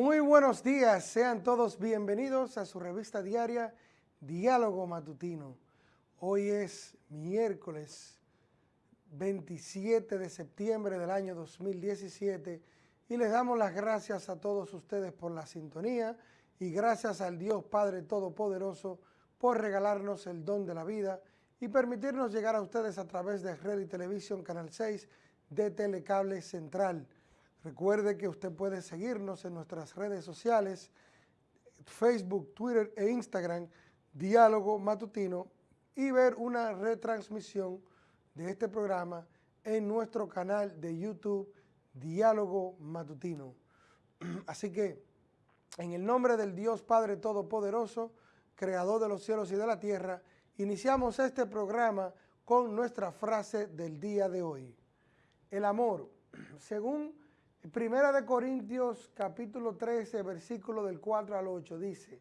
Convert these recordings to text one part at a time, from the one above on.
Muy buenos días, sean todos bienvenidos a su revista diaria Diálogo Matutino. Hoy es miércoles 27 de septiembre del año 2017 y les damos las gracias a todos ustedes por la sintonía y gracias al Dios Padre Todopoderoso por regalarnos el don de la vida y permitirnos llegar a ustedes a través de Red y Televisión Canal 6 de Telecable Central. Recuerde que usted puede seguirnos en nuestras redes sociales, Facebook, Twitter e Instagram, Diálogo Matutino, y ver una retransmisión de este programa en nuestro canal de YouTube, Diálogo Matutino. Así que, en el nombre del Dios Padre Todopoderoso, Creador de los cielos y de la tierra, iniciamos este programa con nuestra frase del día de hoy. El amor, según Primera de Corintios capítulo 13, versículo del 4 al 8 dice,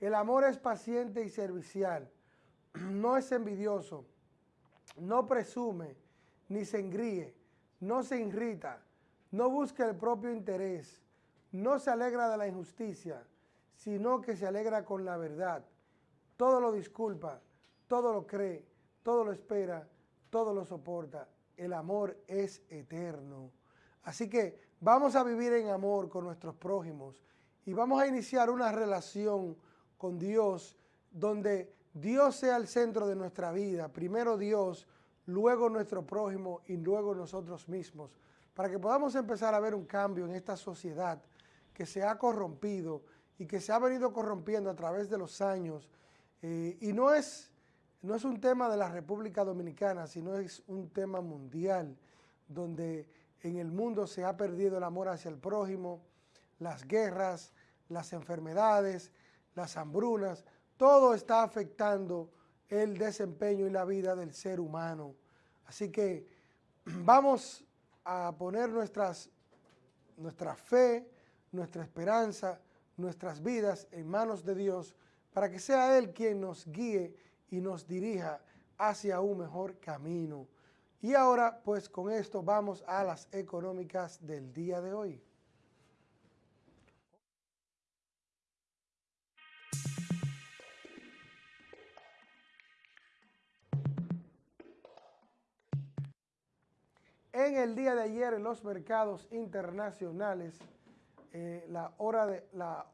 el amor es paciente y servicial, no es envidioso, no presume, ni se engríe, no se irrita, no busca el propio interés, no se alegra de la injusticia, sino que se alegra con la verdad. Todo lo disculpa, todo lo cree, todo lo espera, todo lo soporta. El amor es eterno. Así que vamos a vivir en amor con nuestros prójimos y vamos a iniciar una relación con Dios donde Dios sea el centro de nuestra vida. Primero Dios, luego nuestro prójimo y luego nosotros mismos. Para que podamos empezar a ver un cambio en esta sociedad que se ha corrompido y que se ha venido corrompiendo a través de los años. Eh, y no es, no es un tema de la República Dominicana, sino es un tema mundial, donde en el mundo se ha perdido el amor hacia el prójimo, las guerras, las enfermedades, las hambrunas, todo está afectando el desempeño y la vida del ser humano. Así que vamos a poner nuestras, nuestra fe, nuestra esperanza, nuestras vidas en manos de Dios para que sea Él quien nos guíe y nos dirija hacia un mejor camino. Y ahora, pues con esto vamos a las económicas del día de hoy. En el día de ayer en los mercados internacionales, eh, la, hora de, la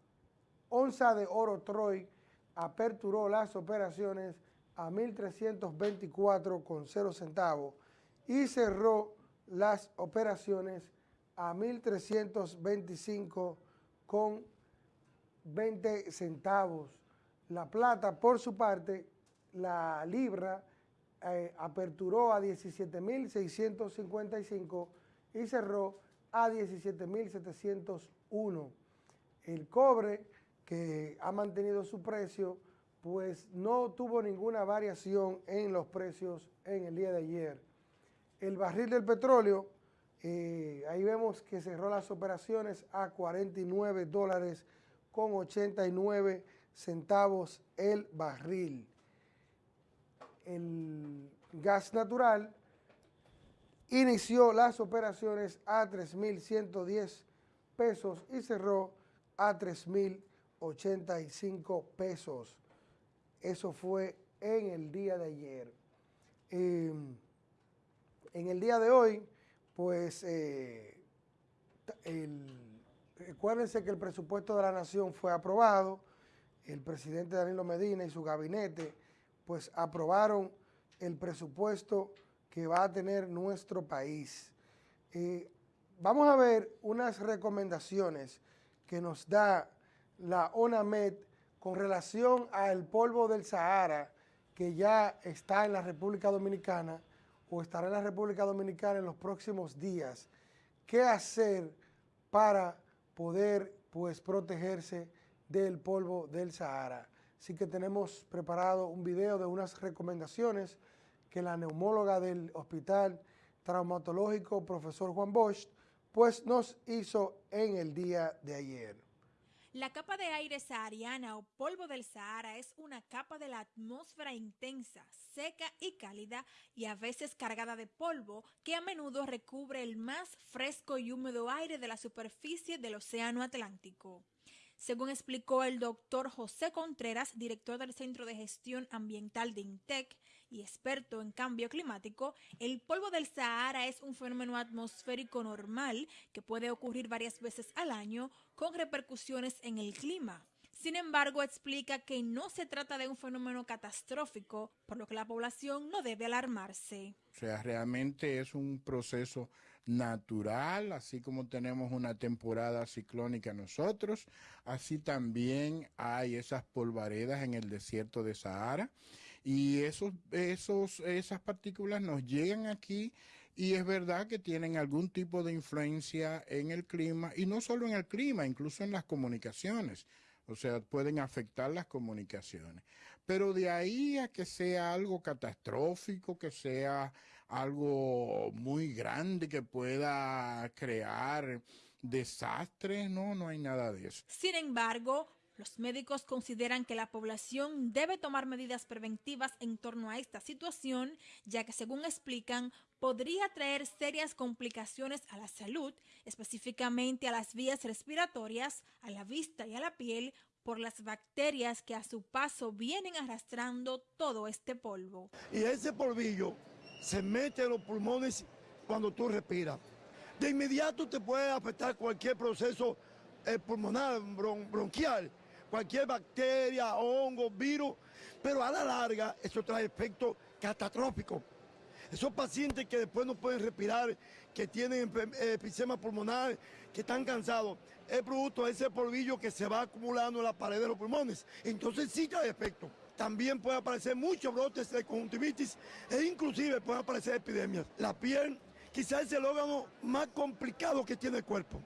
onza de oro Troy aperturó las operaciones a 1.324,0 centavos y cerró las operaciones a 1.325 con 20 centavos. La plata, por su parte, la libra eh, aperturó a 17.655 y cerró a 17.701. El cobre, que ha mantenido su precio, pues no tuvo ninguna variación en los precios en el día de ayer el barril del petróleo, eh, ahí vemos que cerró las operaciones a 49 dólares con 89 centavos el barril. El gas natural inició las operaciones a 3.110 pesos y cerró a 3.085 pesos. Eso fue en el día de ayer. Em, en el día de hoy, pues, eh, recuérdense que el presupuesto de la Nación fue aprobado, el presidente Danilo Medina y su gabinete, pues, aprobaron el presupuesto que va a tener nuestro país. Eh, vamos a ver unas recomendaciones que nos da la ONAMED con relación al polvo del Sahara que ya está en la República Dominicana o estará en la República Dominicana en los próximos días, qué hacer para poder pues protegerse del polvo del Sahara. Así que tenemos preparado un video de unas recomendaciones que la neumóloga del Hospital Traumatológico, profesor Juan Bosch, pues nos hizo en el día de ayer. La capa de aire sahariana o polvo del Sahara es una capa de la atmósfera intensa, seca y cálida y a veces cargada de polvo que a menudo recubre el más fresco y húmedo aire de la superficie del Océano Atlántico. Según explicó el doctor José Contreras, director del Centro de Gestión Ambiental de INTEC y experto en cambio climático, el polvo del Sahara es un fenómeno atmosférico normal que puede ocurrir varias veces al año con repercusiones en el clima. Sin embargo, explica que no se trata de un fenómeno catastrófico, por lo que la población no debe alarmarse. O sea, realmente es un proceso natural, así como tenemos una temporada ciclónica nosotros, así también hay esas polvaredas en el desierto de Sahara y esos, esos, esas partículas nos llegan aquí y es verdad que tienen algún tipo de influencia en el clima y no solo en el clima, incluso en las comunicaciones. O sea, pueden afectar las comunicaciones. Pero de ahí a que sea algo catastrófico, que sea algo muy grande que pueda crear desastres, no, no hay nada de eso. Sin embargo, los médicos consideran que la población debe tomar medidas preventivas en torno a esta situación, ya que según explican, podría traer serias complicaciones a la salud, específicamente a las vías respiratorias, a la vista y a la piel, por las bacterias que a su paso vienen arrastrando todo este polvo. Y ese polvillo se mete en los pulmones cuando tú respiras. De inmediato te puede afectar cualquier proceso eh, pulmonar, bronquial, cualquier bacteria, hongo, virus, pero a la larga eso trae efectos catastróficos. Esos pacientes que después no pueden respirar, que tienen efisema pulmonar, que están cansados, es producto de ese polvillo que se va acumulando en la pared de los pulmones. Entonces sí trae efecto también puede aparecer muchos brotes de conjuntivitis e inclusive pueden aparecer epidemias. La piel quizás es el órgano más complicado que tiene el cuerpo,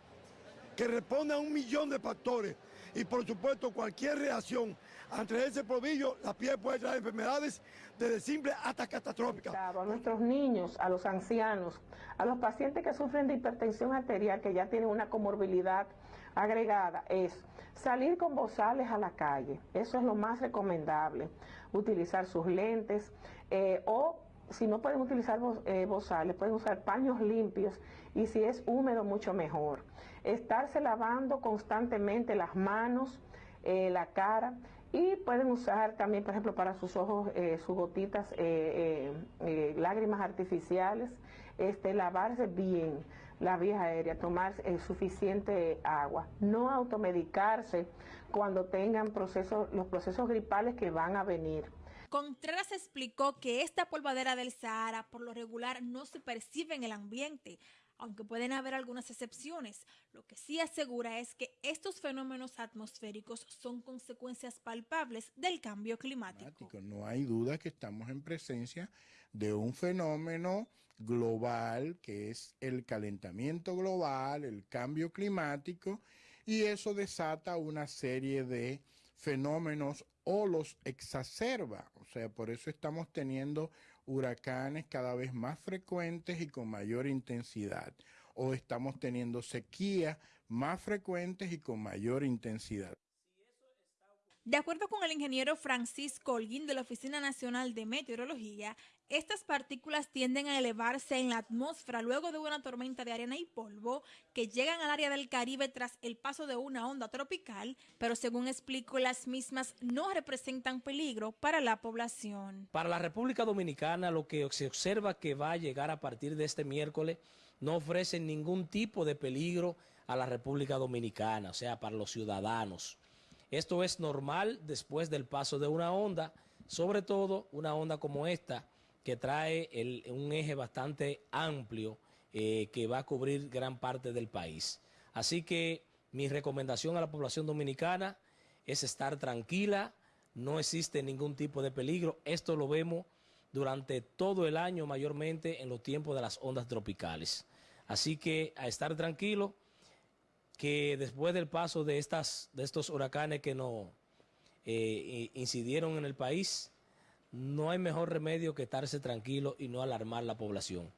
que responde a un millón de factores y por supuesto cualquier reacción ante ese polvillo, la piel puede traer enfermedades desde simple hasta catastróficas. A nuestros niños, a los ancianos, a los pacientes que sufren de hipertensión arterial, que ya tienen una comorbilidad agregada, es salir con bozales a la calle. Eso es lo más recomendable. Utilizar sus lentes eh, o si no pueden utilizar eh, bozales, pueden usar paños limpios y si es húmedo mucho mejor. Estarse lavando constantemente las manos, eh, la cara y pueden usar también, por ejemplo, para sus ojos, eh, sus gotitas, eh, lágrimas artificiales, este, lavarse bien la vía aérea, tomar suficiente agua, no automedicarse cuando tengan procesos, los procesos gripales que van a venir. Contreras explicó que esta polvadera del Sahara por lo regular no se percibe en el ambiente, aunque pueden haber algunas excepciones. Lo que sí asegura es que estos fenómenos atmosféricos son consecuencias palpables del cambio climático. No hay duda que estamos en presencia de un fenómeno global que es el calentamiento global, el cambio climático, y eso desata una serie de fenómenos o los exacerba. O sea, por eso estamos teniendo huracanes cada vez más frecuentes y con mayor intensidad. O estamos teniendo sequías más frecuentes y con mayor intensidad. De acuerdo con el ingeniero Francisco Holguín de la Oficina Nacional de Meteorología, estas partículas tienden a elevarse en la atmósfera luego de una tormenta de arena y polvo que llegan al área del Caribe tras el paso de una onda tropical, pero según explico, las mismas no representan peligro para la población. Para la República Dominicana, lo que se observa que va a llegar a partir de este miércoles no ofrece ningún tipo de peligro a la República Dominicana, o sea, para los ciudadanos. Esto es normal después del paso de una onda, sobre todo una onda como esta, que trae un eje bastante amplio eh, que va a cubrir gran parte del país. Así que mi recomendación a la población dominicana es estar tranquila, no existe ningún tipo de peligro. Esto lo vemos durante todo el año, mayormente en los tiempos de las ondas tropicales. Así que a estar tranquilo que después del paso de, estas, de estos huracanes que nos eh, incidieron en el país, no hay mejor remedio que estarse tranquilo y no alarmar la población.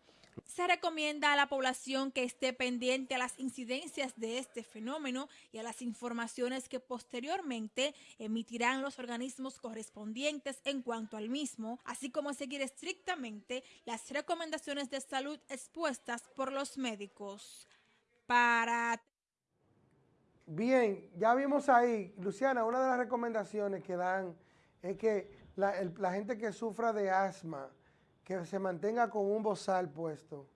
Se recomienda a la población que esté pendiente a las incidencias de este fenómeno y a las informaciones que posteriormente emitirán los organismos correspondientes en cuanto al mismo, así como seguir estrictamente las recomendaciones de salud expuestas por los médicos. Para Bien, ya vimos ahí, Luciana, una de las recomendaciones que dan es que la, gente que sufra de asma, que se mantenga con un bozal puesto.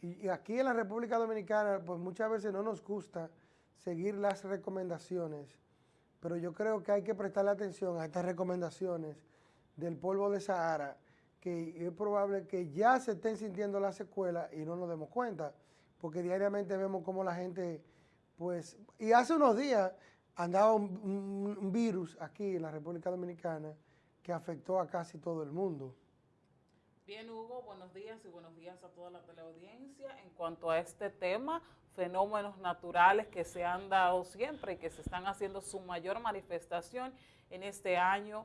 Y, aquí en la República Dominicana, pues muchas veces no nos gusta seguir las recomendaciones, pero yo creo que hay que prestarle atención a estas recomendaciones del polvo de Sahara, que es probable que ya se estén sintiendo las secuelas y no nos demos cuenta, porque diariamente vemos cómo la gente, pues, y hace unos días andaba un virus aquí en la República Dominicana que afectó a casi todo el mundo. Bien, Hugo, buenos días y buenos días a toda la teleaudiencia. En cuanto a este tema, fenómenos naturales que se han dado siempre y que se están haciendo su mayor manifestación en este año,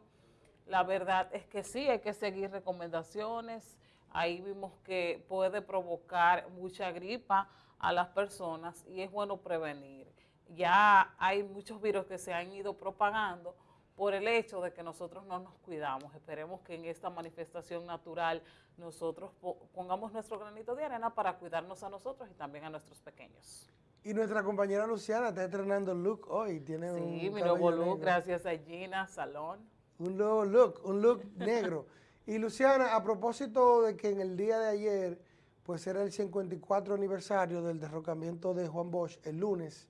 la verdad es que sí, hay que seguir recomendaciones. Ahí vimos que puede provocar mucha gripa a las personas y es bueno prevenir. Ya hay muchos virus que se han ido propagando, por el hecho de que nosotros no nos cuidamos. Esperemos que en esta manifestación natural nosotros pongamos nuestro granito de arena para cuidarnos a nosotros y también a nuestros pequeños. Y nuestra compañera Luciana está estrenando el look hoy. Tiene sí, mi nuevo look, gracias a Gina Salón. Un nuevo look, un look negro. Y Luciana, a propósito de que en el día de ayer, pues era el 54 aniversario del derrocamiento de Juan Bosch, el lunes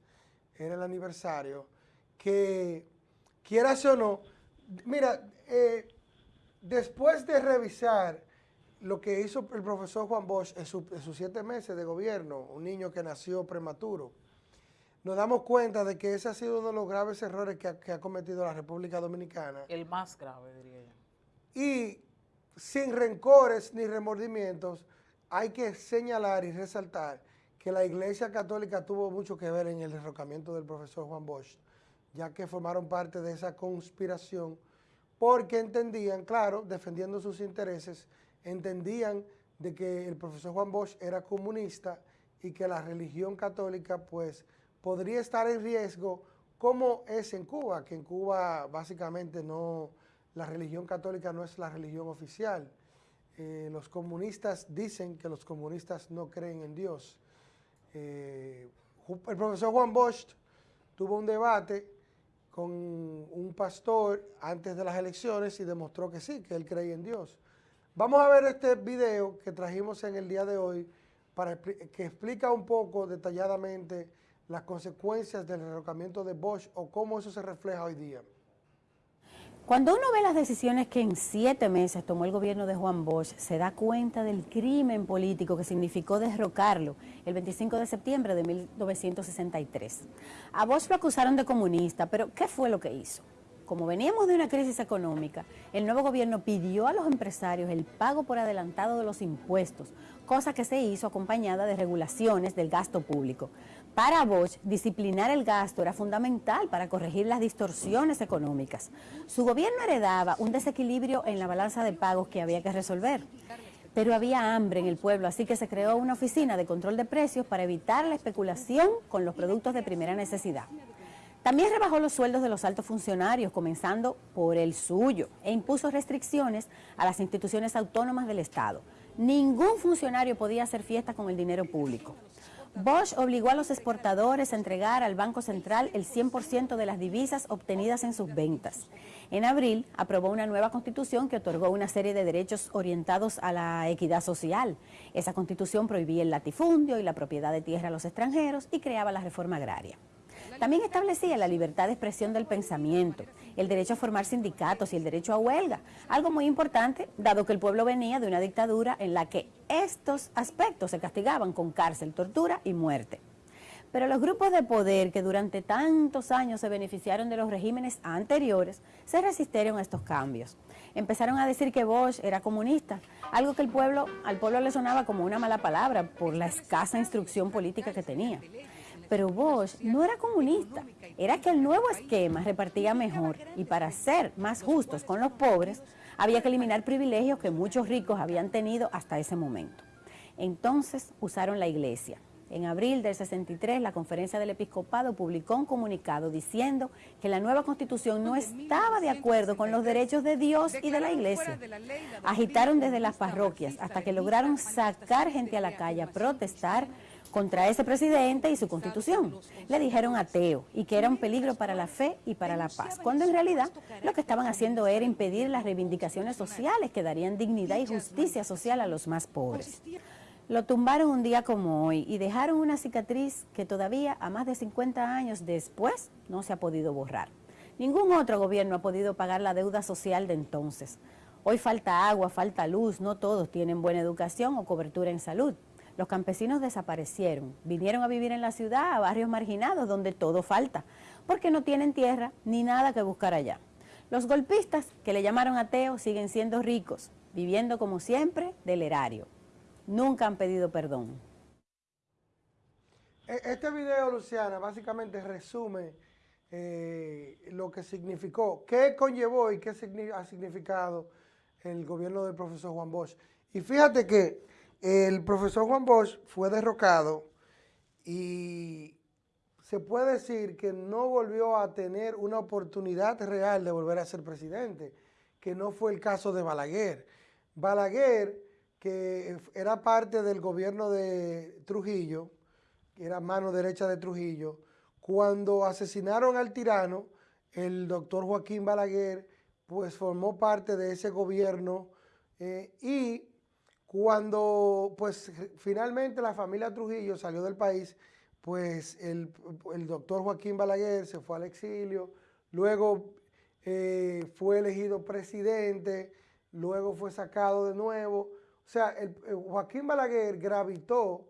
era el aniversario, que quieras o no, mira, eh, después de revisar lo que hizo el profesor Juan Bosch en, sus siete meses de gobierno, un niño que nació prematuro, nos damos cuenta de que ese ha sido uno de los graves errores que ha, cometido la República Dominicana. El más grave, diría yo. Y sin rencores ni remordimientos, hay que señalar y resaltar que la Iglesia Católica tuvo mucho que ver en el derrocamiento del profesor Juan Bosch ya que formaron parte de esa conspiración, porque entendían, claro, defendiendo sus intereses, entendían de que el profesor Juan Bosch era comunista y que la religión católica pues podría estar en riesgo como es en Cuba, que en Cuba básicamente no, la religión católica no es la religión oficial. Eh, los comunistas dicen que los comunistas no creen en Dios. Eh, el profesor Juan Bosch tuvo un debate con un pastor antes de las elecciones y demostró que sí, que él creía en Dios. Vamos a ver este video que trajimos en el día de hoy para que explica un poco detalladamente las consecuencias del derrocamiento de Bosch o cómo eso se refleja hoy día. Cuando uno ve las decisiones que en siete meses tomó el gobierno de Juan Bosch, se da cuenta del crimen político que significó derrocarlo el 25 de septiembre de 1963. A Bosch lo acusaron de comunista, pero ¿qué fue lo que hizo? Como veníamos de una crisis económica, el nuevo gobierno pidió a los empresarios el pago por adelantado de los impuestos, cosa que se hizo acompañada de regulaciones del gasto público. Para Bosch, disciplinar el gasto era fundamental para corregir las distorsiones económicas. Su gobierno heredaba un desequilibrio en la balanza de pagos que había que resolver. Pero había hambre en el pueblo, así que se creó una oficina de control de precios para evitar la especulación con los productos de primera necesidad. También rebajó los sueldos de los altos funcionarios, comenzando por el suyo, e impuso restricciones a las instituciones autónomas del Estado. Ningún funcionario podía hacer fiesta con el dinero público. Bosch obligó a los exportadores a entregar al Banco Central el 100% de las divisas obtenidas en sus ventas. En abril aprobó una nueva constitución que otorgó una serie de derechos orientados a la equidad social. Esa constitución prohibía el latifundio y la propiedad de tierra a los extranjeros y creaba la reforma agraria. También establecía la libertad de expresión del pensamiento, el derecho a formar sindicatos y el derecho a huelga, algo muy importante dado que el pueblo venía de una dictadura en la que estos aspectos se castigaban con cárcel, tortura y muerte. Pero los grupos de poder que durante tantos años se beneficiaron de los regímenes anteriores se resistieron a estos cambios. Empezaron a decir que Bosch era comunista, algo que el pueblo, al pueblo le sonaba como una mala palabra por la escasa instrucción política que tenía. Pero Bosch no era comunista, era que el nuevo esquema repartía mejor y para ser más justos con los pobres había que eliminar privilegios que muchos ricos habían tenido hasta ese momento. Entonces usaron la iglesia. En abril del 63, la Conferencia del Episcopado publicó un comunicado diciendo que la nueva constitución no estaba de acuerdo con los derechos de Dios y de la iglesia. Agitaron desde las parroquias hasta que lograron sacar gente a la calle a protestar contra ese presidente y su constitución. Le dijeron ateo y que era un peligro para la fe y para la paz, cuando en realidad lo que estaban haciendo era impedir las reivindicaciones sociales que darían dignidad y justicia social a los más pobres. Lo tumbaron un día como hoy y dejaron una cicatriz que todavía a más de 50 años después no se ha podido borrar. Ningún otro gobierno ha podido pagar la deuda social de entonces. Hoy falta agua, falta luz, no todos tienen buena educación o cobertura en salud. Los campesinos desaparecieron, vinieron a vivir en la ciudad, a barrios marginados donde todo falta, porque no tienen tierra ni nada que buscar allá. Los golpistas, que le llamaron ateos, siguen siendo ricos, viviendo como siempre del erario nunca han pedido perdón. E, este video, Luciana, básicamente resume eh, lo que significó, qué conllevó y qué ha significado el gobierno del profesor Juan Bosch. Y fíjate que el profesor Juan Bosch fue derrocado y se puede decir que no volvió a tener una oportunidad real de volver a ser presidente, que no fue el caso de Balaguer. Balaguer que era parte del gobierno de Trujillo, que era mano derecha de Trujillo, cuando asesinaron al tirano, el doctor Joaquín Balaguer, pues formó parte de ese gobierno eh, y cuando pues finalmente la familia Trujillo salió del país, pues el, doctor Joaquín Balaguer se fue al exilio, luego eh, fue elegido presidente, luego fue sacado de nuevo, o sea, el, Joaquín Balaguer gravitó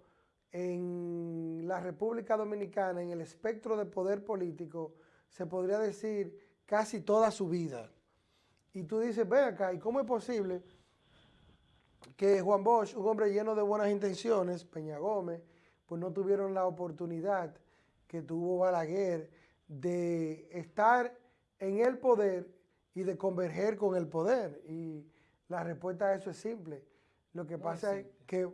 en la República Dominicana, en el espectro de poder político, se podría decir, casi toda su vida. Y tú dices, ven acá, ¿y cómo es posible que Juan Bosch, un hombre lleno de buenas intenciones, Peña Gómez, pues no tuvieron la oportunidad que tuvo Balaguer de estar en el poder y de converger con el poder? Y la respuesta a eso es simple. Lo que pasa es que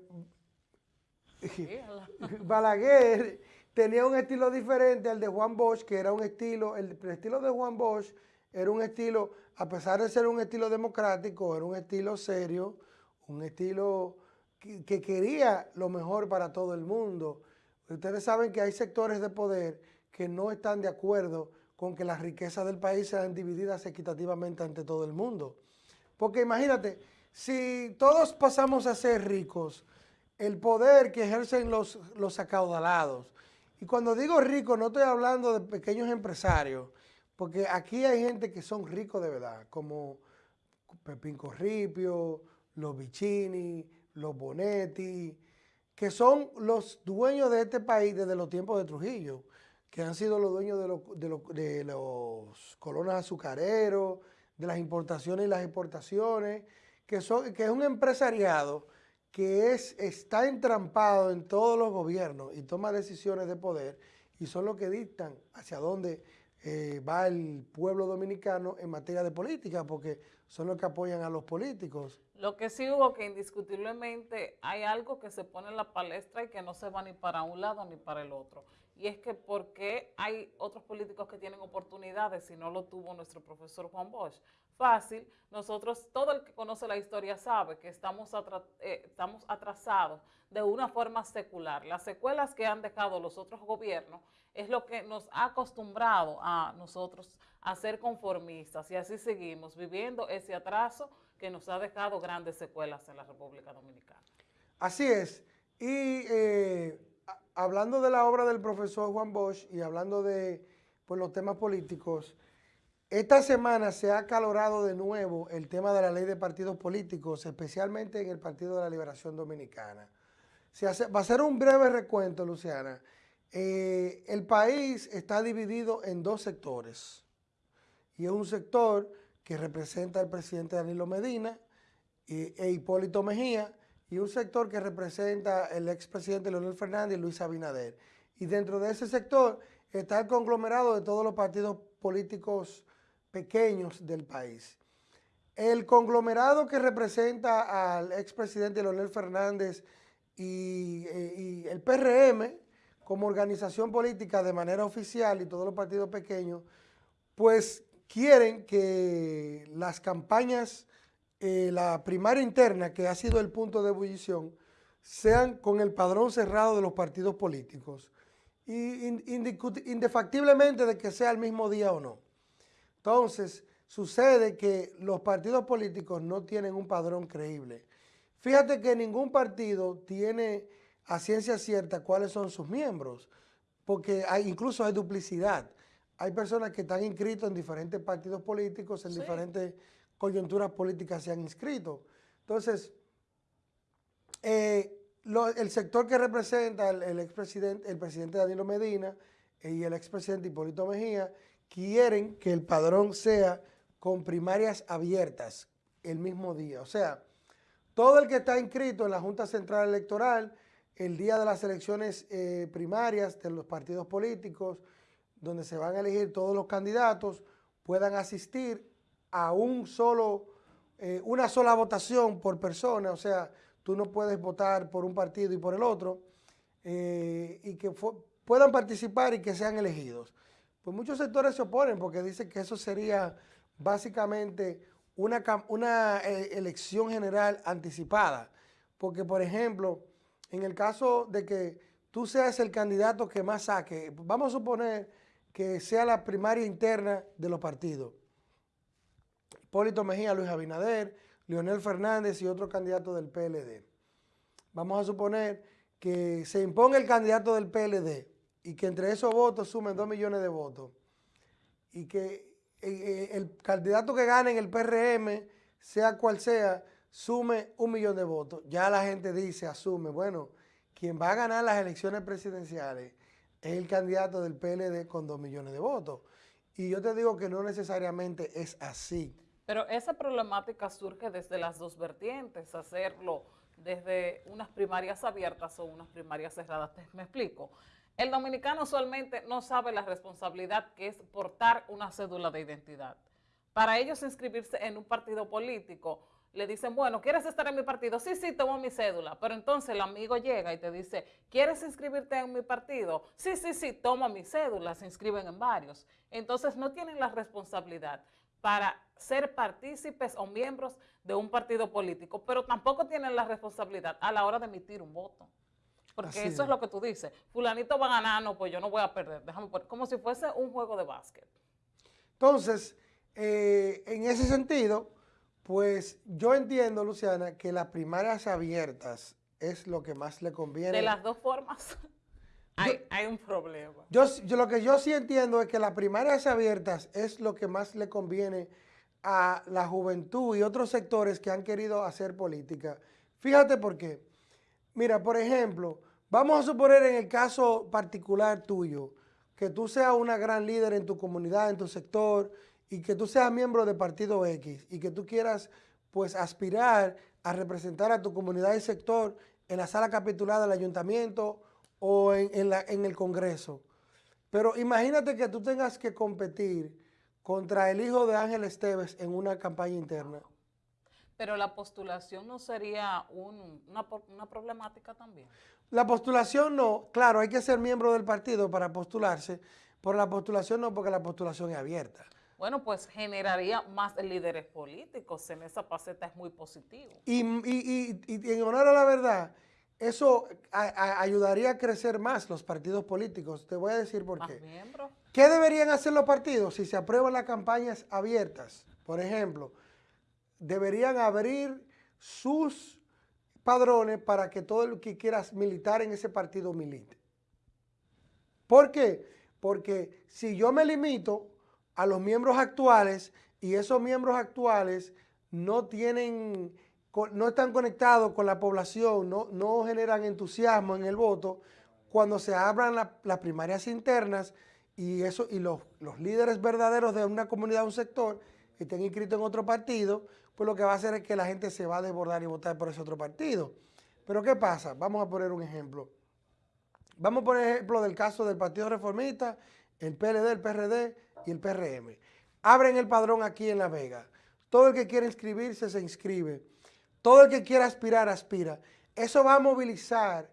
Balaguer tenía un estilo diferente al de Juan Bosch, que era un estilo, el, estilo de Juan Bosch era un estilo, a pesar de ser un estilo democrático, era un estilo serio, un estilo que, que quería lo mejor para todo el mundo. Ustedes saben que hay sectores de poder que no están de acuerdo con que las riquezas del país sean divididas equitativamente ante todo el mundo. Porque imagínate, si todos pasamos a ser ricos, el poder que ejercen los, los acaudalados, y cuando digo rico no estoy hablando de pequeños empresarios, porque aquí hay gente que son ricos de verdad, como Pepín Corripio, los Vicini, los Bonetti, que son los dueños de este país desde los tiempos de Trujillo, que han sido los dueños de, de los colonos azucareros, de las importaciones y las exportaciones, que, son, que es un empresariado que es, está entrampado en todos los gobiernos y toma decisiones de poder y son los que dictan hacia dónde eh, va el pueblo dominicano en materia de política, porque son los que apoyan a los políticos. Lo que sí hubo que indiscutiblemente hay algo que se pone en la palestra y que no se va ni para un lado ni para el otro. Y es que ¿por qué hay otros políticos que tienen oportunidades si no lo tuvo nuestro profesor Juan Bosch? fácil, nosotros, todo el que conoce la historia sabe que estamos, eh, estamos atrasados de una forma secular. Las secuelas que han dejado los otros gobiernos es lo que nos ha acostumbrado a nosotros a ser conformistas y así seguimos viviendo ese atraso que nos ha dejado grandes secuelas en la República Dominicana. Así es. Y eh, hablando de la obra del profesor Juan Bosch y hablando de pues, los temas políticos, esta semana se ha acalorado de nuevo el tema de la ley de partidos políticos, especialmente en el Partido de la Liberación Dominicana. Se va a ser un breve recuento, Luciana. Eh, el país está dividido en dos sectores. Y es un sector que representa al presidente Danilo Medina e Hipólito Mejía, y un sector que representa el expresidente Leonel Fernández y Luis Abinader. Y dentro de ese sector está el conglomerado de todos los partidos políticos pequeños del país. El conglomerado que representa al expresidente Leonel Fernández y, y el PRM, como organización política de manera oficial y todos los partidos pequeños, pues quieren que las campañas, eh, la primaria interna, que ha sido el punto de ebullición, sean con el padrón cerrado de los partidos políticos, y indefactiblemente de que sea el mismo día o no. Entonces, sucede que los partidos políticos no tienen un padrón creíble. Fíjate que ningún partido tiene a ciencia cierta cuáles son sus miembros, porque incluso hay duplicidad. Hay personas que están inscritos en diferentes partidos políticos, en diferentes coyunturas políticas se han inscrito. Entonces, eh, el sector que representa el, expresidente, el presidente Danilo Medina eh, y el expresidente Hipólito Mejía quieren que el padrón sea con primarias abiertas el mismo día. O sea, todo el que está inscrito en la Junta Central Electoral el día de las elecciones eh, primarias de los partidos políticos, donde se van a elegir todos los candidatos, puedan asistir a un solo, eh, una sola votación por persona, o sea, tú no puedes votar por un partido y por el otro, eh, y que puedan participar y que sean elegidos. Pues muchos sectores se oponen porque dicen que eso sería básicamente una, una eh, elección general anticipada. Porque, por ejemplo, en el caso de que tú seas el candidato que más saque, vamos a suponer que sea la primaria interna de los partidos. Hipólito Mejía, Luis Abinader, Leonel Fernández y otro candidato del PLD. Vamos a suponer que se imponga el candidato del PLD y que entre esos votos sumen dos millones de votos y que eh, eh, el candidato que gane en el PRM, sea cual sea, sume un millón de votos. Ya la gente dice, asume, bueno, quien va a ganar las elecciones presidenciales es el candidato del PLD con dos millones de votos. Y yo te digo que no necesariamente es así. Pero esa problemática surge desde las dos vertientes, hacerlo desde unas primarias abiertas o unas primarias cerradas. Me explico. El dominicano usualmente no sabe la responsabilidad que es portar una cédula de identidad. Para ellos inscribirse en un partido político, le dicen, bueno, ¿quieres estar en mi partido? Sí, sí, tomo mi cédula. Pero entonces el amigo llega y te dice, ¿quieres inscribirte en mi partido? Sí, sí, sí, toma mi cédula, se inscriben en varios. Entonces no tienen la responsabilidad para ser partícipes o miembros de un partido político, pero tampoco tienen la responsabilidad a la hora de emitir un voto. Porque eso es. lo que tú dices. Fulanito va a ganar, no, pues yo no voy a perder. Déjame poner, como si fuese un juego de básquet. Entonces, eh, en ese sentido, pues yo entiendo, Luciana, que las primarias abiertas es lo que más le conviene. De las dos formas. Hay, un problema. Yo, lo que yo sí entiendo es que las primarias abiertas es lo que más le conviene a la juventud y otros sectores que han querido hacer política. Fíjate por qué. Mira, por ejemplo, vamos a suponer en el caso particular tuyo, que tú seas una gran líder en tu comunidad, en tu sector, y que tú seas miembro de Partido X, y que tú quieras, pues, aspirar a representar a tu comunidad y sector en la sala capitulada del ayuntamiento o en, la, en el Congreso. Pero imagínate que tú tengas que competir contra el hijo de Ángel Esteves en una campaña interna. Pero la postulación no sería una, una, problemática también. La postulación no, claro, hay que ser miembro del partido para postularse, pero la postulación no, porque la postulación es abierta. Bueno, pues generaría más líderes políticos, en esa faceta es muy positivo. Y, y, y en honor a la verdad, eso ayudaría a crecer más los partidos políticos. Te voy a decir por qué. ¿Qué deberían hacer los partidos si se aprueban las campañas abiertas? Por ejemplo, deberían abrir sus padrones para que todo el que quiera militar en ese partido milite. ¿Por qué? Porque si yo me limito a los miembros actuales y esos miembros actuales no tienen no están conectados con la población, no, no generan entusiasmo en el voto, cuando se abran las primarias internas y, eso, y los, líderes verdaderos de una comunidad, un sector, estén inscritos en otro partido, pues lo que va a hacer es que la gente se va a desbordar y votar por ese otro partido. Pero ¿qué pasa? Vamos a poner un ejemplo. Vamos a poner ejemplo del caso del Partido Reformista, el PLD, el PRD y el PRM. Abren el padrón aquí en La Vega. Todo el que quiere inscribirse se inscribe. Todo el que quiera aspirar, aspira. eso va a movilizar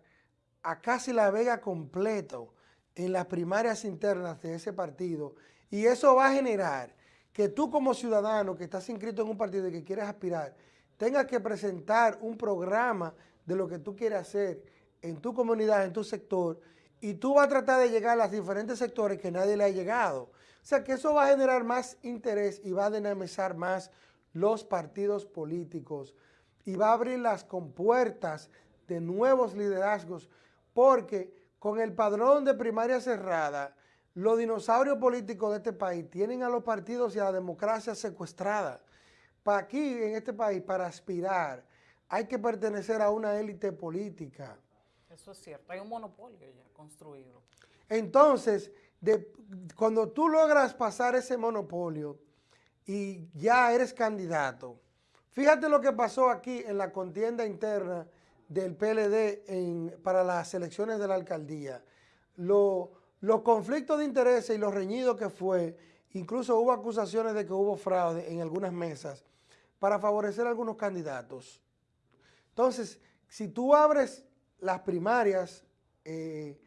a casi la Vega completo en las primarias internas de ese partido y eso va a generar que tú como ciudadano que estás inscrito en un partido y que quieres aspirar, tengas que presentar un programa de lo que tú quieres hacer en tu comunidad, en tu sector, y tú vas a tratar de llegar a los diferentes sectores que nadie le ha llegado. O sea que eso va a generar más interés y va a dinamizar más los partidos políticos y va a abrir las compuertas de nuevos liderazgos porque con el padrón de primaria cerrada, los dinosaurios políticos de este país tienen a los partidos y a la democracia secuestrada. Para aquí, en este país, para aspirar, hay que pertenecer a una élite política. Eso es cierto, hay un monopolio ya construido. Entonces, cuando tú logras pasar ese monopolio y ya eres candidato, fíjate lo que pasó aquí en la contienda interna del PLD para las elecciones de la alcaldía. los conflictos de intereses y los reñidos que fue, incluso hubo acusaciones de que hubo fraude en algunas mesas para favorecer a algunos candidatos. Entonces, si tú abres las primarias, eh,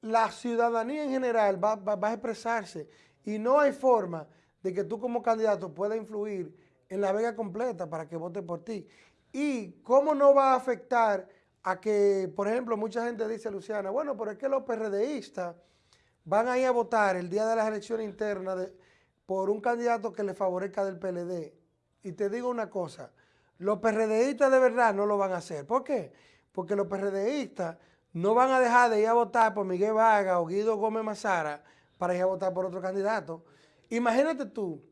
la ciudadanía en general va, va, a expresarse y no hay forma de que tú como candidato puedas influir en la vega completa para que vote por ti. ¿Y cómo no va a afectar a que, por ejemplo, mucha gente dice, Luciana, bueno, pero es que los PRDistas van a ir a votar el día de las elecciones internas por un candidato que le favorezca del PLD? Y te digo una cosa, los PRDistas de verdad no lo van a hacer. ¿Por qué? Porque los PRDistas no van a dejar de ir a votar por Miguel Vargas o Guido Gómez Mazara para ir a votar por otro candidato. Imagínate tú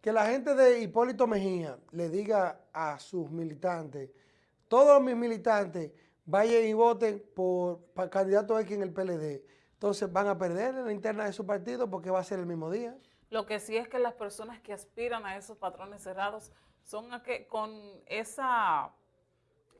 que la gente de Hipólito Mejía le diga a sus militantes, todos mis militantes vayan y voten por, por candidato X en el PLD. Entonces van a perder en la interna de su partido porque va a ser el mismo día. Lo que sí es que las personas que aspiran a esos patrones cerrados son a que con esa,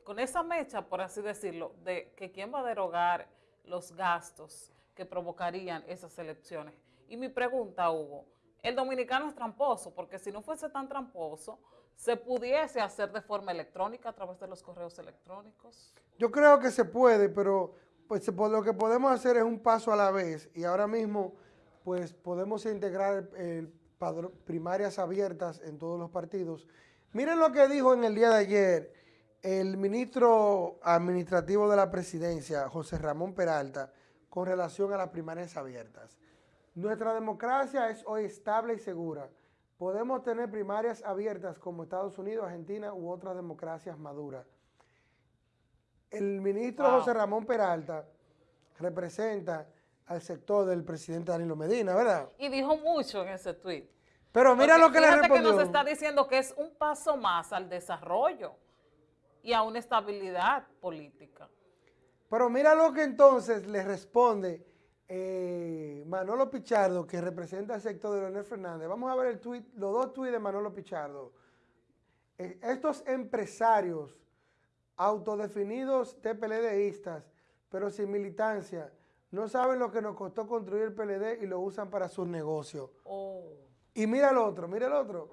con esa mecha, por así decirlo, de que quién va a derogar los gastos que provocarían esas elecciones. Y mi pregunta, Hugo, el dominicano es tramposo, porque si no fuese tan tramposo, se pudiese hacer de forma electrónica a través de los correos electrónicos. Yo creo que se puede, pero pues lo que podemos hacer es un paso a la vez y ahora mismo pues podemos integrar primarias abiertas en todos los partidos. Miren lo que dijo en el día de ayer el ministro administrativo de la presidencia, José Ramón Peralta, con relación a las primarias abiertas. Nuestra democracia es hoy estable y segura. Podemos tener primarias abiertas como Estados Unidos, Argentina u otras democracias maduras. El ministro José Ramón Peralta representa al sector del presidente Danilo Medina, ¿verdad? Y dijo mucho en ese tuit. Pero mira lo que le respondió. que nos está diciendo que es un paso más al desarrollo y a una estabilidad política. Pero mira lo que entonces le responde eh, Manolo Pichardo, que representa el sector de Leonel Fernández. Vamos a ver el tweet, los dos tweets de Manolo Pichardo. Eh, estos empresarios autodefinidos TPLDistas, pero sin militancia, no saben lo que nos costó construir el PLD y lo usan para sus negocios. Oh. Y mira el otro, mira el otro.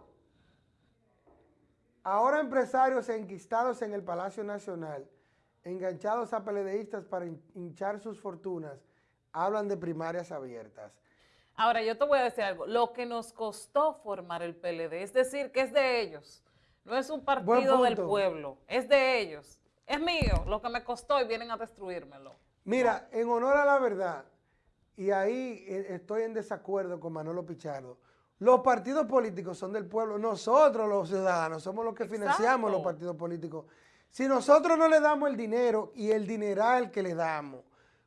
Ahora empresarios enquistados en el Palacio Nacional, enganchados a PLDistas para hinchar sus fortunas, hablan de primarias abiertas. Ahora, yo te voy a decir algo. Lo que nos costó formar el PLD, es decir, que es de ellos. No es un partido del pueblo, es de ellos. Es mío, lo que me costó y vienen a destruírmelo. Mira, en honor a la verdad, y ahí eh, estoy en desacuerdo con Manolo Pichardo, los partidos políticos son del pueblo, nosotros los ciudadanos somos los que financiamos los partidos políticos. Si nosotros no le damos el dinero y el dineral que le damos,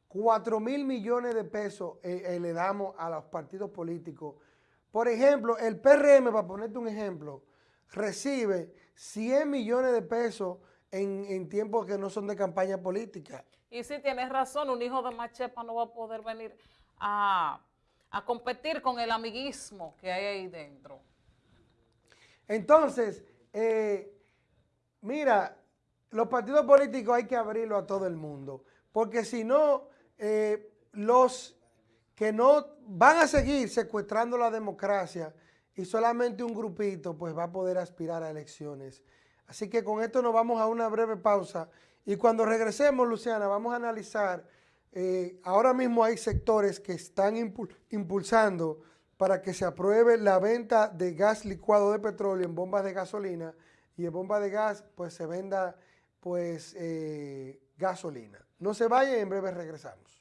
4 mil millones de pesos eh, eh, le damos a los partidos políticos. Por ejemplo, el PRM, para ponerte un ejemplo, recibe 100 millones de pesos en, en tiempos que no son de campaña política. Y si tienes razón, un hijo de Machepa no va a poder venir a, competir con el amiguismo que hay ahí dentro. Entonces, eh, mira, los partidos políticos hay que abrirlo a todo el mundo, porque si no, eh, los que no van a seguir secuestrando la democracia y solamente un grupito pues va a poder aspirar a elecciones. Así que con esto nos vamos a una breve pausa Y cuando regresemos, Luciana, vamos a analizar, eh, ahora mismo hay sectores que están impulsando para que se apruebe la venta de gas licuado de petróleo en bombas de gasolina y en bombas de gas pues se venda pues eh, gasolina. No se vayan, en breve regresamos.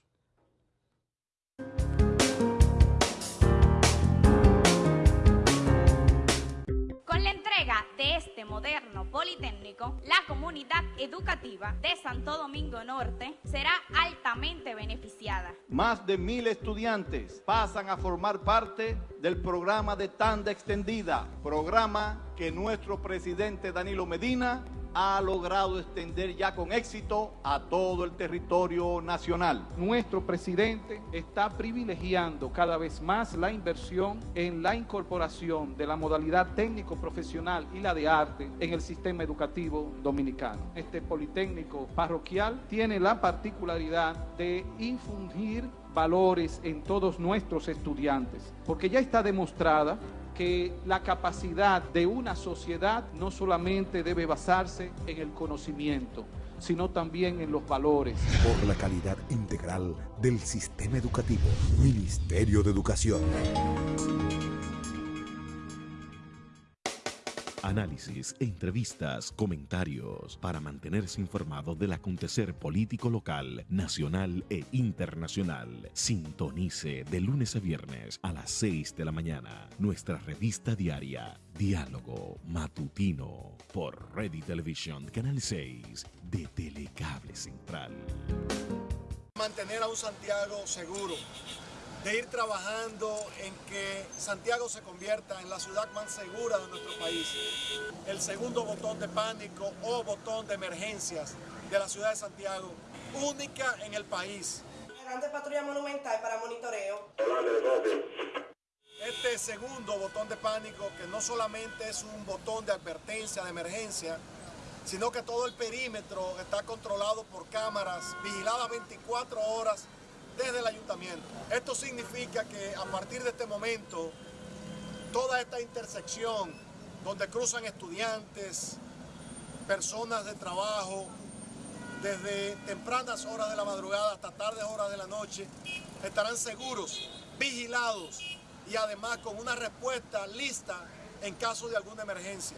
Politécnico, la comunidad educativa de Santo Domingo Norte será altamente beneficiada. Más de mil estudiantes pasan a formar parte del programa de tanda extendida, programa que nuestro presidente Danilo Medina ha logrado extender ya con éxito a todo el territorio nacional. Nuestro presidente está privilegiando cada vez más la inversión en la incorporación de la modalidad técnico-profesional y la de arte en el sistema educativo dominicano. Este Politécnico parroquial tiene la particularidad de infundir valores en todos nuestros estudiantes, porque ya está demostrada que la capacidad de una sociedad no solamente debe basarse en el conocimiento, sino también en los valores. Por la calidad integral del sistema educativo, Ministerio de Educación. Análisis, entrevistas, comentarios para mantenerse informado del acontecer político local, nacional e internacional. Sintonice de lunes a viernes a las 6 de la mañana nuestra revista diaria Diálogo Matutino por Ready Television Canal 6 de Telecable Central. Mantener a un Santiago seguro de ir trabajando en que Santiago se convierta en la ciudad más segura de nuestro país. El segundo botón de pánico o botón de emergencias de la ciudad de Santiago, única en el país. Grande patrulla monumental para monitoreo. Este segundo botón de pánico, que no solamente es un botón de advertencia, de emergencia, sino que todo el perímetro está controlado por cámaras, vigiladas 24 horas desde el ayuntamiento. Esto significa que a partir de este momento, toda esta intersección donde cruzan estudiantes, personas de trabajo, desde tempranas horas de la madrugada hasta tardes horas de la noche, estarán seguros, vigilados y además con una respuesta lista en caso de alguna emergencia.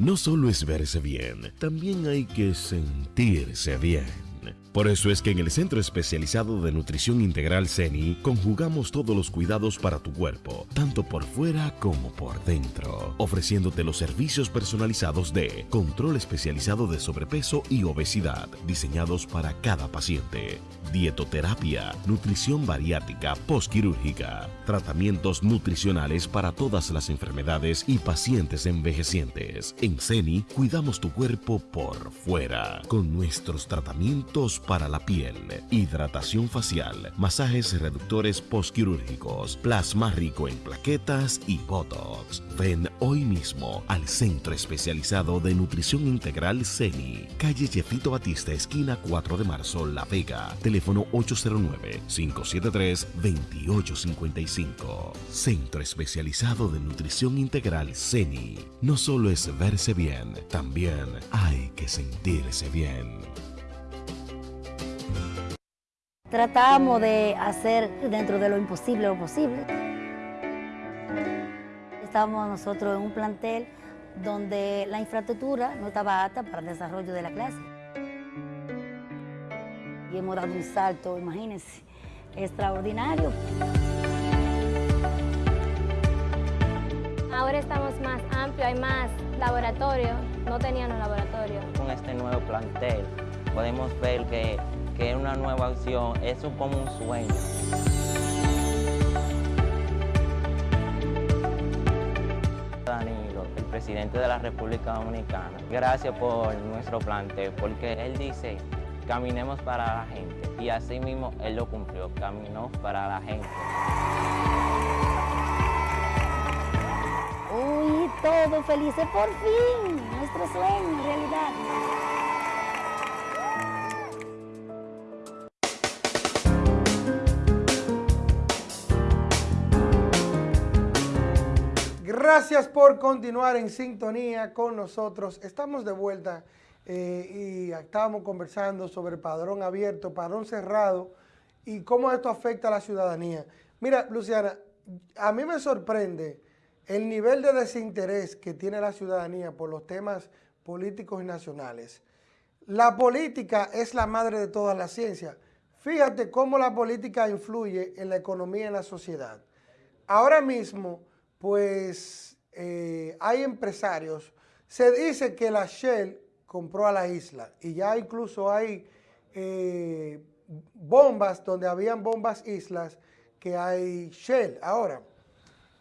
No solo es verse bien, también hay que sentirse bien. Por eso es que en el Centro Especializado de Nutrición Integral CENI conjugamos todos los cuidados para tu cuerpo, tanto por fuera como por dentro, ofreciéndote los servicios personalizados de control especializado de sobrepeso y obesidad, diseñados para cada paciente, dietoterapia, nutrición bariátrica postquirúrgica, tratamientos nutricionales para todas las enfermedades y pacientes envejecientes. En CENI cuidamos tu cuerpo por fuera, con nuestros tratamientos para la piel, hidratación facial, masajes reductores postquirúrgicos, plasma rico en plaquetas y botox. Ven hoy mismo al Centro Especializado de Nutrición Integral CENI, calle Jefito Batista, esquina 4 de marzo, La Vega, teléfono 809-573-2855. Centro Especializado de Nutrición Integral CENI. No solo es verse bien, también hay que sentirse bien. Tratamos de hacer dentro de lo imposible lo posible. Estábamos nosotros en un plantel donde la infraestructura no estaba apta para el desarrollo de la clase. Y hemos dado un salto, imagínense, extraordinario. Ahora estamos más amplios, hay más laboratorios, no teníamos laboratorio. Con este nuevo plantel podemos ver que que una nueva acción, eso es como un sueño. Danilo, el presidente de la República Dominicana, gracias por nuestro planteo, porque él dice, caminemos para la gente, y así mismo él lo cumplió, caminó para la gente. Uy, todos felices por fin, nuestro sueño, realidad. Gracias por continuar en sintonía con nosotros. Estamos de vuelta eh, y estábamos conversando sobre padrón abierto, padrón cerrado y cómo esto afecta a la ciudadanía. Mira, Luciana, a mí me sorprende el nivel de desinterés que tiene la ciudadanía por los temas políticos y nacionales. La política es la madre de todas las ciencias. Fíjate cómo la política influye en la economía y en la sociedad. Ahora mismo, pues, eh, hay empresarios. Se dice que la Shell compró a la isla y ya incluso hay eh, bombas donde habían bombas islas que hay Shell ahora.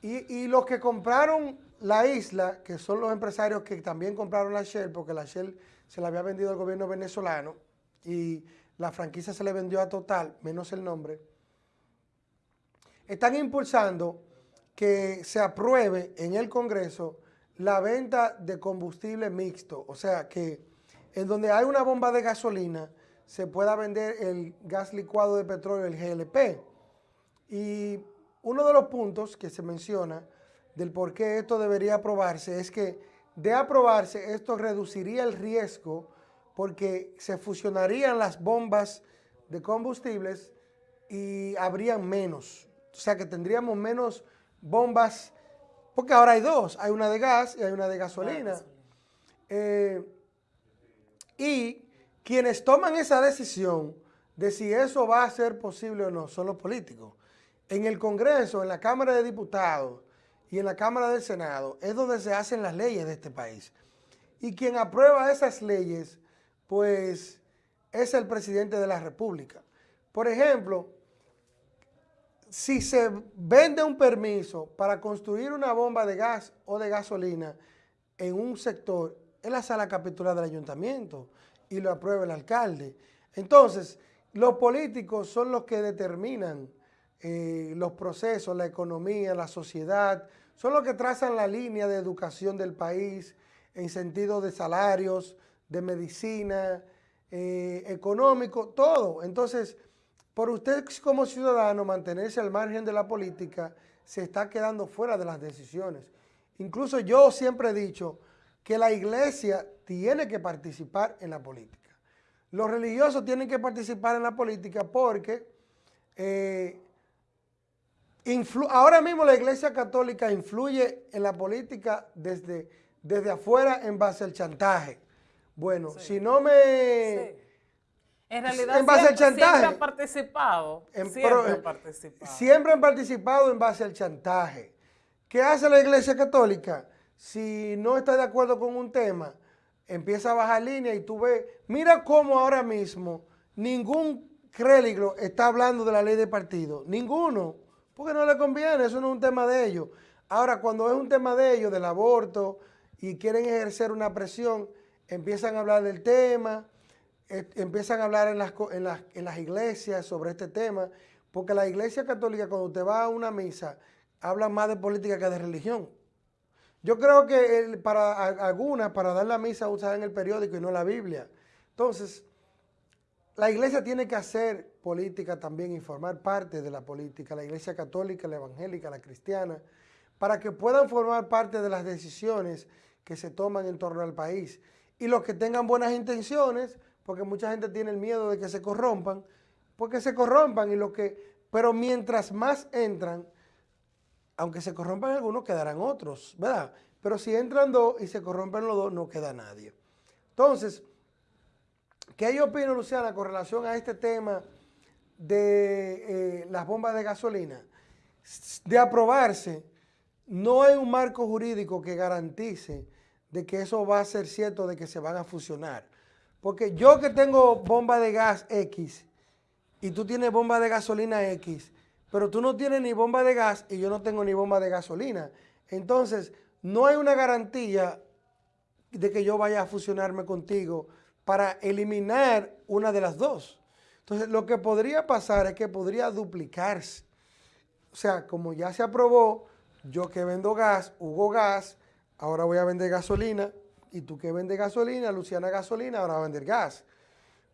Y, y, los que compraron la isla, que son los empresarios que también compraron la Shell, porque la Shell se la había vendido al gobierno venezolano y la franquicia se le vendió a Total, menos el nombre, están impulsando que se apruebe en el Congreso la venta de combustible mixto, o sea que en donde hay una bomba de gasolina se pueda vender el gas licuado de petróleo, el GLP. Y uno de los puntos que se menciona del por qué esto debería aprobarse es que de aprobarse esto reduciría el riesgo porque se fusionarían las bombas de combustibles y habrían menos. O sea que tendríamos menos bombas, porque ahora hay dos, hay una de gas y hay una de gasolina. Eh, y quienes toman esa decisión de si eso va a ser posible o no son los políticos. En el Congreso, en la Cámara de Diputados y en la Cámara del Senado es donde se hacen las leyes de este país. Y quien aprueba esas leyes, pues es el presidente de la República. Por ejemplo, si se vende un permiso para construir una bomba de gas o de gasolina en un sector, es la sala capitular del ayuntamiento y lo aprueba el alcalde. Entonces, los políticos son los que determinan eh, los procesos, la economía, la sociedad, son los que trazan la línea de educación del país en sentido de salarios, de medicina, eh, económico, todo. Entonces, por usted como ciudadano mantenerse al margen de la política, se está quedando fuera de las decisiones. Incluso yo siempre he dicho que la iglesia tiene que participar en la política. Los religiosos tienen que participar en la política porque eh, ahora mismo la iglesia católica influye en la política desde, desde afuera en base al chantaje. Bueno, si no me... En realidad siempre, han participado. siempre han participado. Siempre han participado en base al chantaje. ¿Qué hace la iglesia católica? Si no está de acuerdo con un tema, empieza a bajar línea y tú ves, mira cómo ahora mismo ningún crédito está hablando de la ley de partido. Ninguno. Porque no le conviene, eso no es un tema de ellos. Ahora, cuando es un tema de ellos, del aborto, y quieren ejercer una presión, empiezan a hablar del tema, empiezan a hablar en las, en, las, iglesias sobre este tema, porque la iglesia católica cuando usted va a una misa, habla más de política que de religión. Yo creo que para algunas, para dar la misa, usan el periódico y no la Biblia. Entonces, la iglesia tiene que hacer política también y formar parte de la política, la iglesia católica, la evangélica, la cristiana, para que puedan formar parte de las decisiones que se toman en torno al país. Y los que tengan buenas intenciones, porque mucha gente tiene el miedo de que se corrompan, porque se corrompan y lo que, pero mientras más entran, aunque se corrompan algunos, quedarán otros, ¿verdad? Pero si entran dos y se corrompen los dos, no queda nadie. Entonces, ¿qué yo opino, Luciana, con relación a este tema de eh, las bombas de gasolina? De aprobarse, no hay un marco jurídico que garantice de que eso va a ser cierto, de que se van a fusionar. Porque yo que tengo bomba de gas X y tú tienes bomba de gasolina X, pero tú no tienes ni bomba de gas y yo no tengo ni bomba de gasolina. Entonces, no hay una garantía de que yo vaya a fusionarme contigo para eliminar una de las dos. Entonces, lo que podría pasar es que podría duplicarse. O sea, como ya se aprobó, yo que vendo gas, Hugo Gas, ahora voy a vender gasolina, y tú que vendes gasolina, Luciana gasolina, ahora va a vender gas.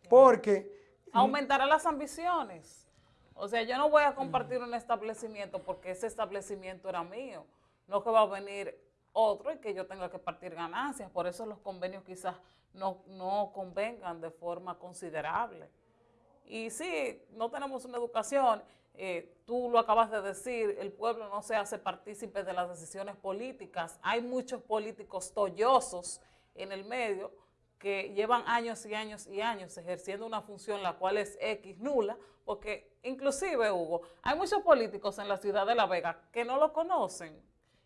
Porque... Aumentará las ambiciones. O sea, yo no voy a compartir un establecimiento porque ese establecimiento era mío. No que va a venir otro y que yo tenga que partir ganancias. Por eso los convenios quizás no, no convengan de forma considerable. Y sí, no tenemos una educación, eh, tú lo acabas de decir, el pueblo no se hace partícipe de las decisiones políticas. Hay muchos políticos tollosos en el medio que llevan años y años y años ejerciendo una función la cual es X nula, porque inclusive, Hugo, hay muchos políticos en la ciudad de La Vega que no lo conocen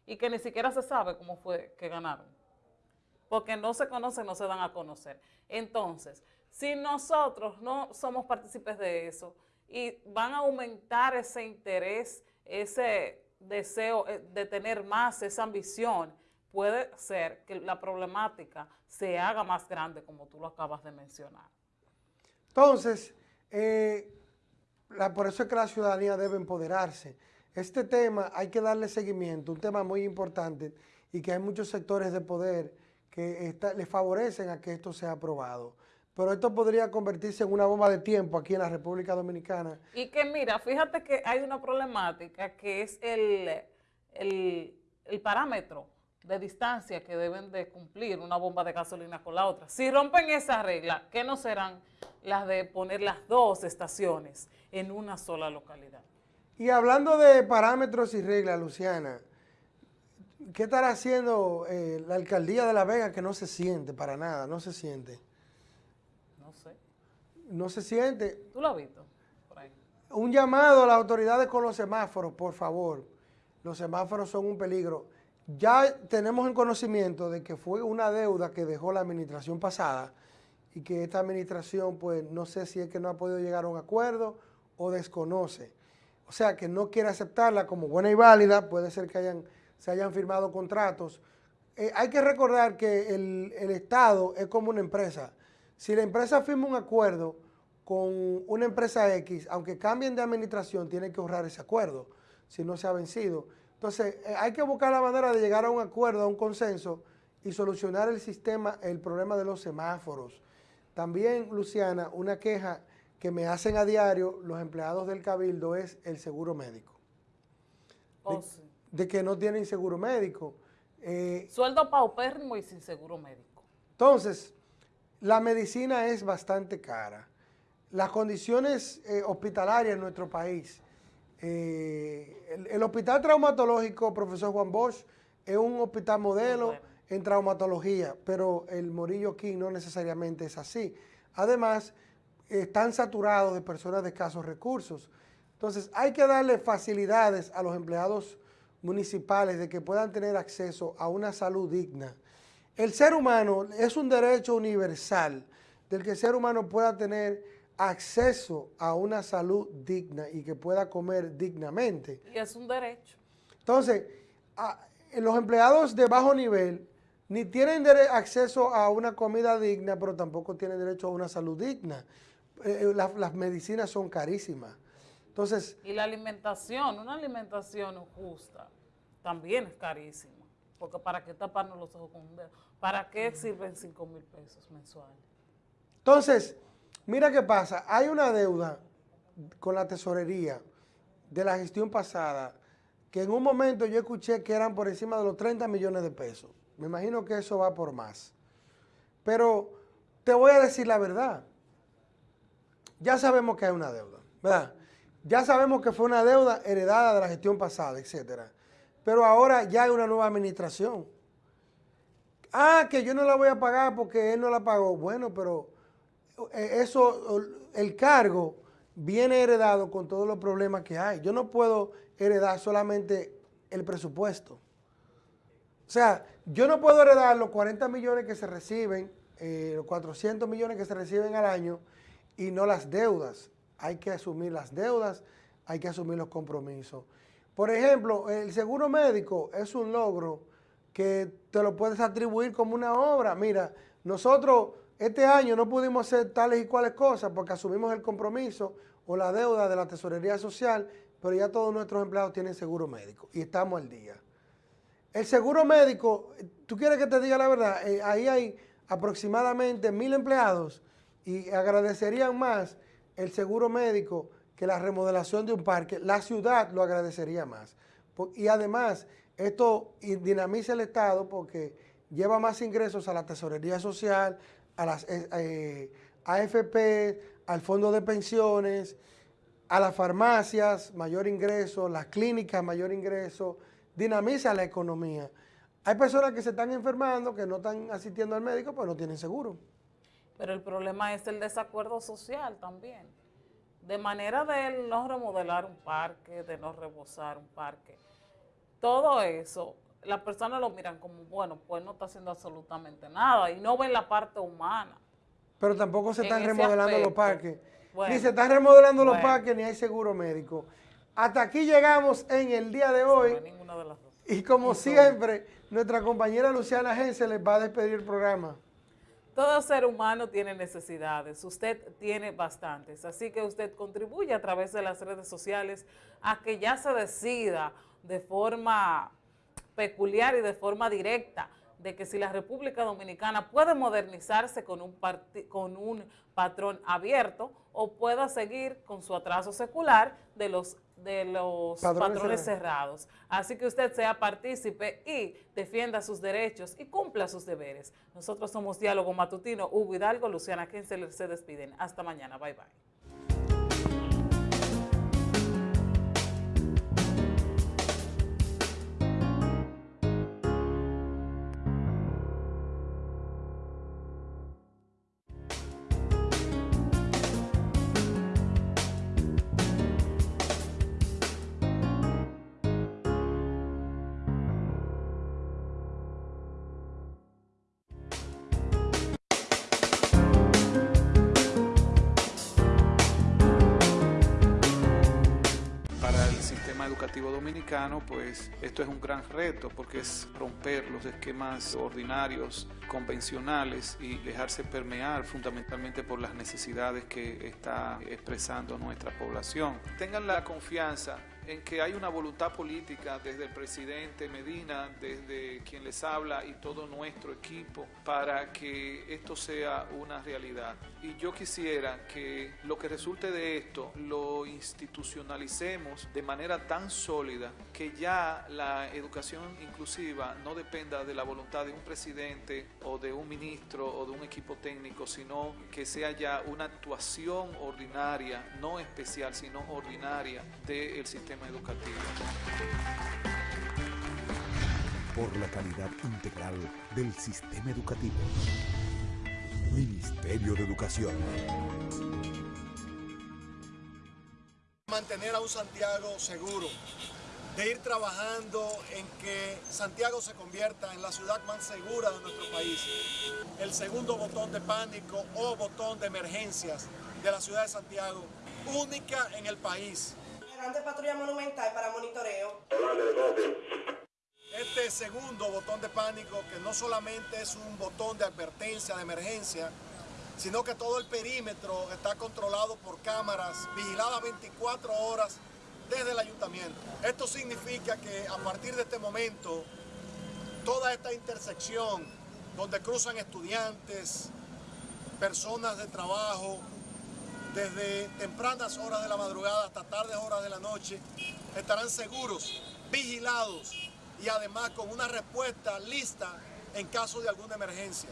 y que ni siquiera se sabe cómo fue que ganaron. Porque no se conocen, no se dan a conocer. Entonces, si nosotros no somos partícipes de eso y van a aumentar ese interés, ese deseo eh, de tener más, esa ambición, puede ser que la problemática se haga más grande, como tú lo acabas de mencionar. Entonces, eh, por eso es que la ciudadanía debe empoderarse. Este tema hay que darle seguimiento, un tema muy importante y que hay muchos sectores de poder que le favorecen a que esto sea aprobado. Pero esto podría convertirse en una bomba de tiempo aquí en la República Dominicana. Y que mira, fíjate que hay una problemática que es el, el parámetro de distancia que deben de cumplir una bomba de gasolina con la otra. Si rompen esa regla, ¿qué no serán las de poner las dos estaciones en una sola localidad? Y hablando de parámetros y reglas, Luciana, ¿qué estará haciendo eh, la alcaldía de La Vega que no se siente para nada, no se siente? No se siente. ¿Tú lo has visto? Un llamado a las autoridades con los semáforos, por favor. Los semáforos son un peligro. Ya tenemos en conocimiento de que fue una deuda que dejó la administración pasada y que esta administración, pues, no sé si es que no ha podido llegar a un acuerdo o desconoce. O sea, que no quiere aceptarla como buena y válida, puede ser que hayan, se hayan firmado contratos. Eh, hay que recordar que el, el Estado es como una empresa. Si la empresa firma un acuerdo con una empresa X, aunque cambien de administración, tiene que honrar ese acuerdo, si no se ha vencido. Entonces, eh, hay que buscar la manera de llegar a un acuerdo, a un consenso y solucionar el sistema, el problema de los semáforos. También, Luciana, una queja que me hacen a diario los empleados del Cabildo es el seguro médico. de, oh, que no tienen seguro médico. Eh, Sueldo paupérrimo y sin seguro médico. Entonces, la medicina es bastante cara. Las condiciones eh, hospitalarias en nuestro país eh, el, Hospital Traumatológico, profesor Juan Bosch, es un hospital modelo en traumatología, pero el Morillo King no necesariamente es así. Además, están saturados de personas de escasos recursos. Entonces, hay que darle facilidades a los empleados municipales de que puedan tener acceso a una salud digna. El ser humano es un derecho universal del que el ser humano pueda tener acceso a una salud digna y que pueda comer dignamente. Y es un derecho. Entonces, los empleados de bajo nivel ni tienen acceso a una comida digna, pero tampoco tienen derecho a una salud digna. Eh, eh, las medicinas son carísimas. Entonces, y la alimentación, una alimentación justa, también es carísima. Porque ¿para qué taparnos los ojos con un dedo? ¿Para qué sirven 5 mil pesos mensuales? Entonces, Mira qué pasa, hay una deuda con la tesorería de la gestión pasada que en un momento yo escuché que eran por encima de los 30 millones de pesos. Me imagino que eso va por más. Pero te voy a decir la verdad. Ya sabemos que hay una deuda, ¿verdad? Ya sabemos que fue una deuda heredada de la gestión pasada, etcétera. Pero ahora ya hay una nueva administración. Ah, que yo no la voy a pagar porque él no la pagó. Bueno, pero eh, eso, el cargo viene heredado con todos los problemas que hay. Yo no puedo heredar solamente el presupuesto. O sea, yo no puedo heredar los 40 millones que se reciben, eh, los 400 millones que se reciben al año y no las deudas. Hay que asumir las deudas, hay que asumir los compromisos. Por ejemplo, el seguro médico es un logro que te lo puedes atribuir como una obra. Mira, nosotros este año no pudimos hacer tales y cuales cosas porque asumimos el compromiso o la deuda de la tesorería social, pero ya todos nuestros empleados tienen seguro médico y estamos al día. El seguro médico, tú quieres que te diga la verdad, eh, ahí hay aproximadamente mil empleados y agradecerían más el seguro médico que la remodelación de un parque. La ciudad lo agradecería más. Y además, Esto dinamiza el Estado porque lleva más ingresos a la tesorería social, a las eh, eh, AFP, al fondo de pensiones, a las farmacias, mayor ingreso, las clínicas, mayor ingreso, dinamiza la economía. Hay personas que se están enfermando, que no están asistiendo al médico, pues no tienen seguro. Pero el problema es el desacuerdo social también. De manera de no remodelar un parque, de no rebosar un parque. Todo eso, las personas lo miran como, bueno, pues no está haciendo absolutamente nada y no ven la parte humana. Pero tampoco se están remodelando los parques. ni se están remodelando los parques, ni hay seguro médico. Hasta aquí llegamos en el día de hoy. Y como siempre, nuestra compañera Luciana Gense les va a despedir el programa. Todo ser humano tiene necesidades, usted tiene bastantes, así que usted contribuye a través de las redes sociales a que ya se decida de forma peculiar y de forma directa de que si la República Dominicana puede modernizarse con un, con un patrón abierto o pueda seguir con su atraso secular de los, de los patrones, cerrados. Así que usted sea partícipe y defienda sus derechos y cumpla sus deberes. Nosotros somos Diálogo Matutino, Hugo Hidalgo, Luciana Kensel, se despiden. Hasta mañana. Bye, bye. Pues esto es un gran reto porque es romper los esquemas ordinarios, convencionales y dejarse permear fundamentalmente por las necesidades que está expresando nuestra población. Tengan la confianza en que hay una voluntad política desde el presidente Medina, desde quien les habla y todo nuestro equipo para que esto sea una realidad. Y yo quisiera que lo que resulte de esto lo institucionalicemos de manera tan sólida que ya la educación inclusiva no dependa de la voluntad de un presidente o de un ministro o de un equipo técnico, sino que sea ya una actuación ordinaria, no especial, sino ordinaria del sistema educativo. Por la calidad integral del sistema educativo. Ministerio de Educación. Mantener a un Santiago seguro, de ir trabajando en que Santiago se convierta en la ciudad más segura de nuestro país. El segundo botón de pánico o botón de emergencias de la ciudad de Santiago, única en el país patrulla monumental para monitoreo. Este segundo botón de pánico, que no solamente es un botón de advertencia, de emergencia, sino que todo el perímetro está controlado por cámaras vigiladas 24 horas desde el ayuntamiento. Esto significa que a partir de este momento, toda esta intersección donde cruzan estudiantes, personas de trabajo, desde tempranas horas de la madrugada hasta tardes horas de la noche, estarán seguros, vigilados y además con una respuesta lista en caso de alguna emergencia.